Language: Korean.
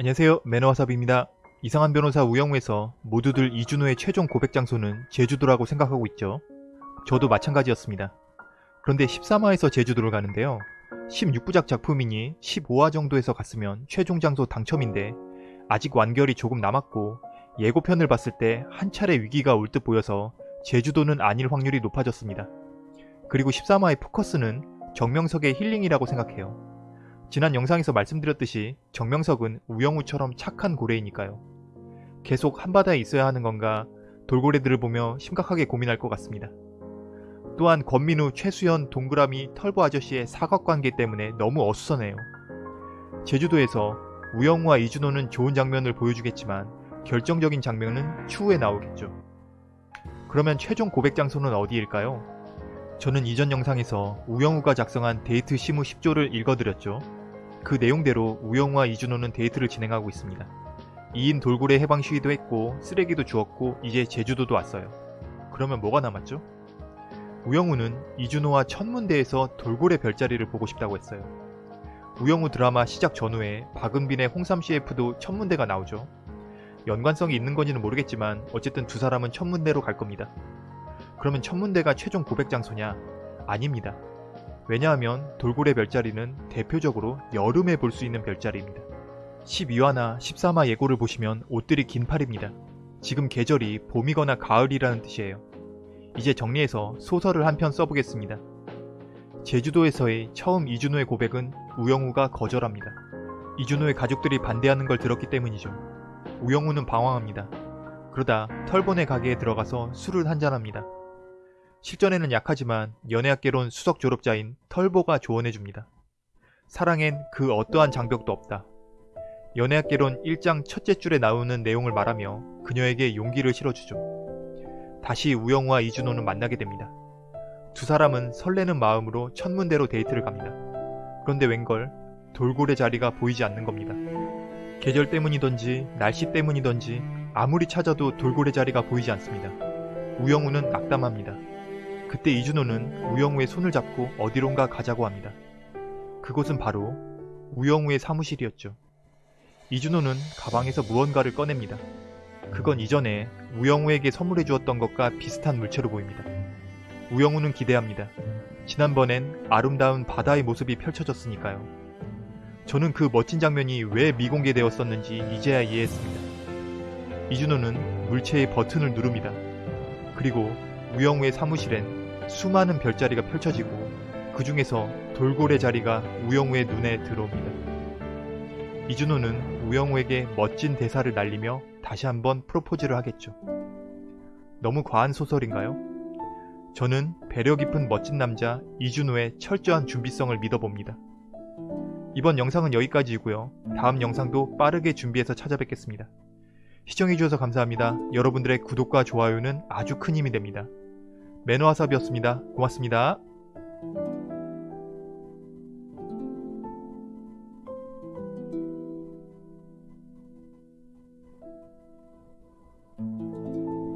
안녕하세요 매너와삽입니다. 이상한 변호사 우영우에서 모두들 이준호의 최종 고백 장소는 제주도라고 생각하고 있죠. 저도 마찬가지였습니다. 그런데 13화에서 제주도를 가는데요. 16부작 작품이니 15화 정도에서 갔으면 최종 장소 당첨인데 아직 완결이 조금 남았고 예고편을 봤을 때 한 차례 위기가 올 듯 보여서 제주도는 아닐 확률이 높아졌습니다. 그리고 13화의 포커스는 정명석의 힐링이라고 생각해요. 지난 영상에서 말씀드렸듯이 정명석은 우영우처럼 착한 고래이니까요. 계속 한바다에 있어야 하는 건가 돌고래들을 보며 심각하게 고민할 것 같습니다. 또한 권민우, 최수연, 동그라미, 털보 아저씨의 사각관계 때문에 너무 어수선해요. 제주도에서 우영우와 이준호는 좋은 장면을 보여주겠지만 결정적인 장면은 추후에 나오겠죠. 그러면 최종 고백 장소는 어디일까요? 저는 이전 영상에서 우영우가 작성한 데이트 시무 10조를 읽어드렸죠. 그 내용대로 우영우와 이준호는 데이트를 진행하고 있습니다. 2인 돌고래 해방 시위도 했고 쓰레기도 주었고 이제 제주도도 왔어요. 그러면 뭐가 남았죠? 우영우는 이준호와 천문대에서 돌고래 별자리를 보고 싶다고 했어요. 우영우 드라마 시작 전후에 박은빈의 홍삼 CF도 천문대가 나오죠. 연관성이 있는 건지는 모르겠지만 어쨌든 두 사람은 천문대로 갈 겁니다. 그러면 천문대가 최종 고백 장소냐? 아닙니다. 왜냐하면 돌고래 별자리는 대표적으로 여름에 볼 수 있는 별자리입니다. 12화나 13화 예고를 보시면 옷들이 긴 팔입니다. 지금 계절이 봄이거나 가을이라는 뜻이에요. 이제 정리해서 소설을 한 편 써보겠습니다. 제주도에서의 처음 이준호의 고백은 우영우가 거절합니다. 이준호의 가족들이 반대하는 걸 들었기 때문이죠. 우영우는 방황합니다. 그러다 털보네 가게에 들어가서 술을 한잔합니다. 실전에는 약하지만 연애학개론 수석 졸업자인 털보가 조언해줍니다. 사랑엔 그 어떠한 장벽도 없다. 연애학개론 1장 첫째 줄에 나오는 내용을 말하며 그녀에게 용기를 실어주죠. 다시 우영우와 이준호는 만나게 됩니다. 두 사람은 설레는 마음으로 천문대로 데이트를 갑니다. 그런데 웬걸 돌고래 자리가 보이지 않는 겁니다. 계절 때문이던지 날씨 때문이던지 아무리 찾아도 돌고래 자리가 보이지 않습니다. 우영우는 낙담합니다. 그때 이준호는 우영우의 손을 잡고 어디론가 가자고 합니다. 그곳은 바로 우영우의 사무실이었죠. 이준호는 가방에서 무언가를 꺼냅니다. 그건 이전에 우영우에게 선물해 주었던 것과 비슷한 물체로 보입니다. 우영우는 기대합니다. 지난번엔 아름다운 바다의 모습이 펼쳐졌으니까요. 저는 그 멋진 장면이 왜 미공개되었었는지 이제야 이해했습니다. 이준호는 물체의 버튼을 누릅니다. 그리고 우영우의 사무실엔 수많은 별자리가 펼쳐지고 그 중에서 돌고래 자리가 우영우의 눈에 들어옵니다. 이준호는 우영우에게 멋진 대사를 날리며 다시 한번 프로포즈를 하겠죠. 너무 과한 소설인가요? 저는 배려 깊은 멋진 남자 이준호의 철저한 준비성을 믿어봅니다. 이번 영상은 여기까지이고요. 다음 영상도 빠르게 준비해서 찾아뵙겠습니다. 시청해주셔서 감사합니다. 여러분들의 구독과 좋아요는 아주 큰 힘이 됩니다. 매너와삽이었습니다. 고맙습니다.